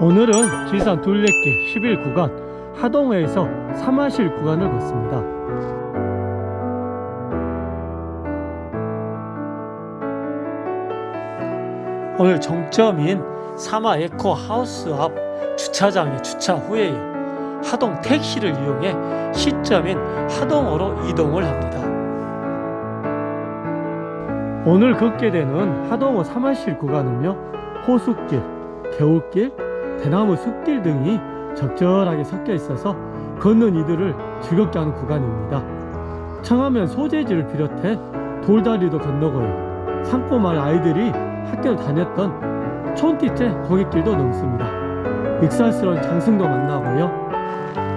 오늘은 지산 둘레길 11구간 하동에서 사마실 구간을 걷습니다. 오늘 정점인 사마 에코 하우스 앞 주차장의 주차 후에요. 하동 택시를 이용해 시점인 하동으로 이동을 합니다. 오늘 걷게 되는 하동호 사마실 구간은요 호수길, 개울길, 대나무 숲길 등이 적절하게 섞여 있어서 걷는 이들을 즐겁게 하는 구간입니다. 청하면 소재지를 비롯해 돌다리도 건너고요. 산꼬마을 아이들이 학교를 다녔던 촌티째 거객길도 넘습니다. 익살스러운 장승도 만나고요.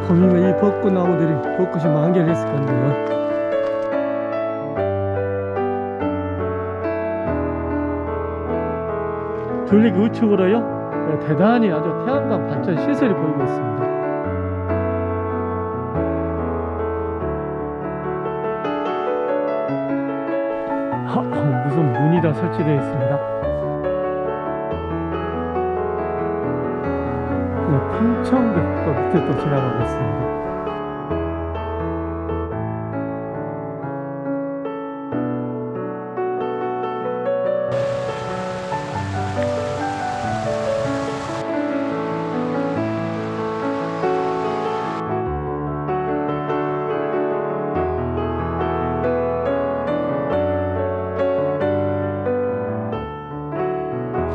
보면 이 벚꽃나무들이 벚꽃이 만개를 했을 건데요. 둘리기 우측으로요 네, 대단히 아주 태양광 발전 시설이 보이고 있습니다. 하, 어, 무슨 문이 다 설치되어 있습니다. 네, 풍천벽도 밑에 또 지나가고 있습니다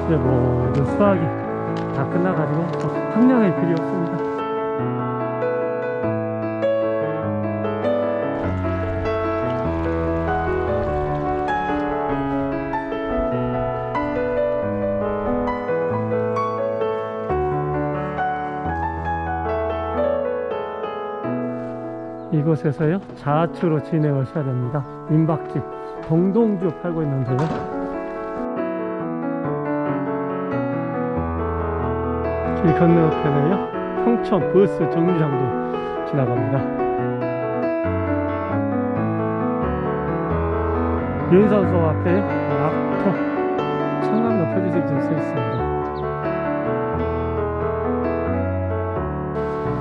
이제 모든 수학이 다 끝나가지고 더 학량할 필요 없습니다. 이곳에서요 좌측으로 진행을 해야 됩니다 민박집 동동주 팔고 있는데요 길 건너편에요 평촌 버스 정류장도 지나갑니다. 윤산소 앞에 낙토 표지석이 좀 써있습니다.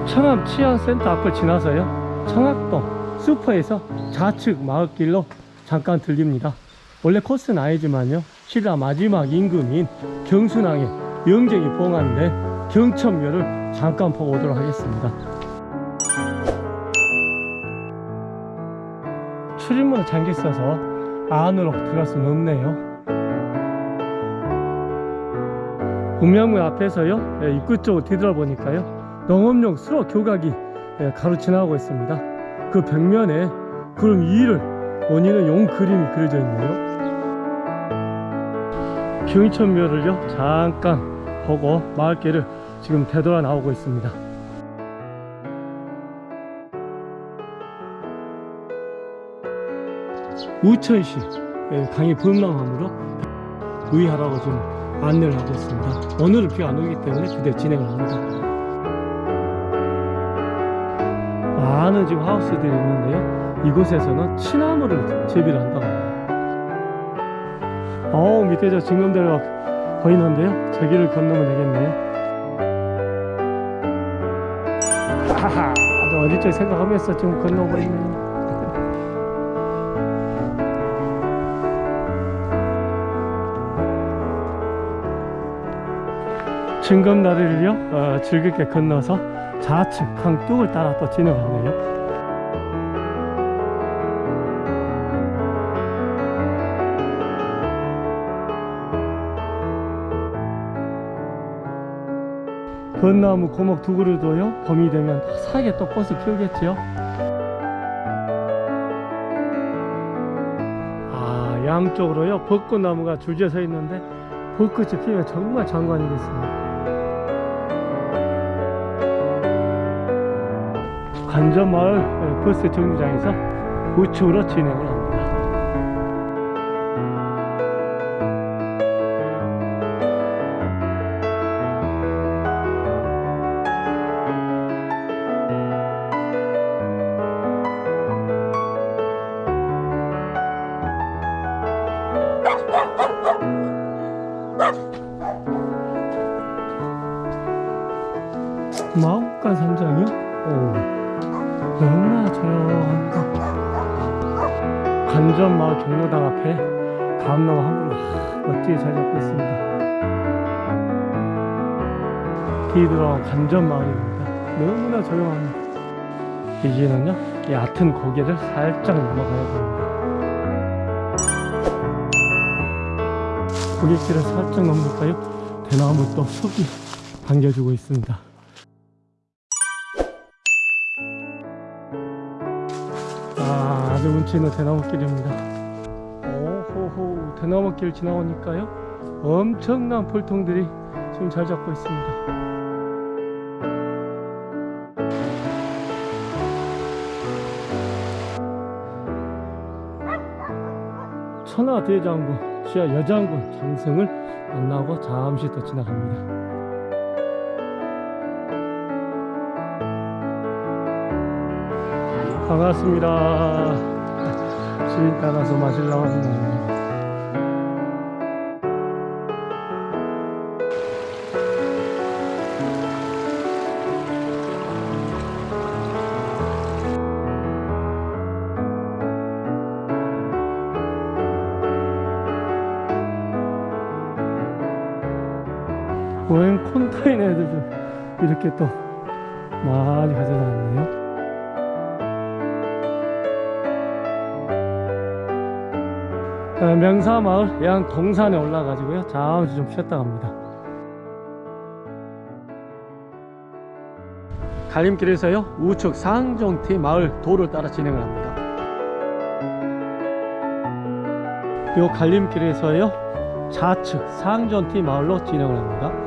청암 치안센터 앞을 지나서요 청학동 슈퍼에서 좌측 마을길로 잠깐 들립니다. 원래 코스는 아니지만요 신라 마지막 임금인 경순왕의 영정이 봉한데 경천묘를 잠깐 보고 오도록 하겠습니다. 출입문은 잠겨 있어서 안으로 들어갈 수는 없네요. 운명문 앞에서요 예, 입구 쪽으로 뒤돌아보니까요 농업용 수로 교각이 예, 가로 지나가고 있습니다. 그 벽면에 구름 위를 원인은 용 그림이 그려져 있네요. 경천묘를요 잠깐 보고 마을길을 지금 되돌아 나오고 있습니다. 우천시 예, 강의 범람함으로 유의하라고 지금 안내를 하고 있습니다. 오늘은 비가 안 오기 때문에 그대로 진행을 합니다. 많은 지금 하우스들이 있는데요. 이곳에서는 취나무를 재배를 한다고 합니다. 어우 밑에 저 징검대로가 보이는데요. 저기를 건너면 되겠네요 아주 어릴 적 생각하면서 지금 건너고 있네요 징검다리를요? 어, 즐겁게 건너서 좌측 강둑을 따라 또 진행하네요 건나무 고목 두 그루도요? 봄이 되면 사게 또 꽃을 피우겠죠 아 양쪽으로요. 벚꽃나무가 줄지어 서 있는데 벚꽃이 피우면 정말 장관이겠습니다. 관전마을 버스 정류장에서 우측으로 진행을 합니다 오, 너무나 조용합니다. 간전마을 경로당 앞에 한 그루 멋지게 잘 잡고 있습니다. 디드러 간전마을입니다. 너무나 조용합니다. 이제는요, 얕은 고개를 살짝 넘어가야 됩니다. 고갯길을 살짝 넘으니까요, 대나무 또 숲이 반겨주고 있습니다. 아, 아주 운치 있는 대나무길입니다. 오호호, 대나무길 지나오니까요, 엄청난 풀통들이 지금 잘 잡고 있습니다. 천하 대장군, 지하 여장군 장승을 만나고 잠시 더 지나갑니다. 반갑습니다. 주인 따라서 마실러 왔네요. 웬 콘타인 애들도 이렇게 또 많이 가져다녔네요. 명사마을 예안 동산에 올라가지고요. 잠시 좀 쉬었다 갑니다. 갈림길에서요. 우측 상정티 마을 도를 따라 진행을 합니다. 요 갈림길에서요. 좌측 상전티 마을로 진행을 합니다.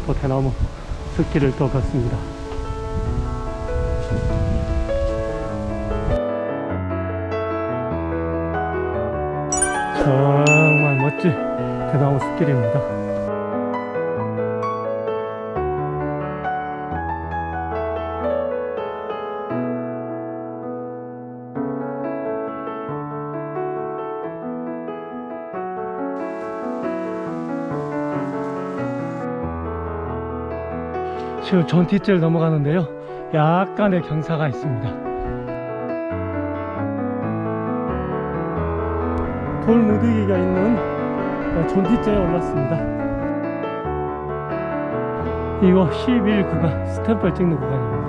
또 대나무 숲길을 또 걷습니다. 정말 멋진 대나무 숲길입니다. 지금 전티째를 넘어가는데요. 약간의 경사가 있습니다. 돌 무더기가 있는 전티째에 올랐습니다. 이거 11 구간 스탬프를 찍는 구간입니다.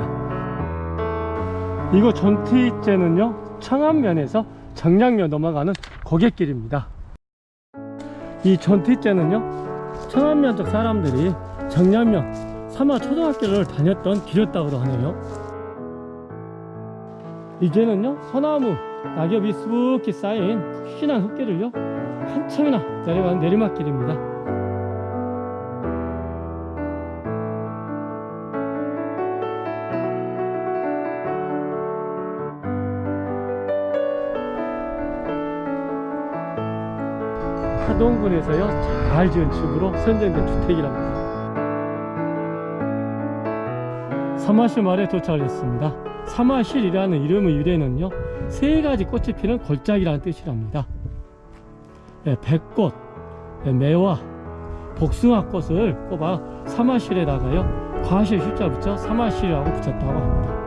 이거 전티째는요 청안면에서 정량면 넘어가는 고갯길입니다. 이 전티째는요 청안면 쪽 사람들이 정량면 사마 초등학교를 다녔던 길이었다고 하네요. 이제는요 소나무 낙엽이 수북히 쌓인 푹신한 흙길을요 한참이나 내려가는 내리막길입니다. 하동군에서요 잘 지은 집으로 선정된 주택이랍니다. 사마실 마을에 도착을 했습니다. 사마실이라는 이름의 유래는요 세 가지 꽃이 피는 골짜기라는 뜻이랍니다. 예, 백꽃, 예, 매화, 복숭아꽃을 꼽아 사마실에다가요 과실 숫자 붙여 사마실이라고 붙였다고 합니다.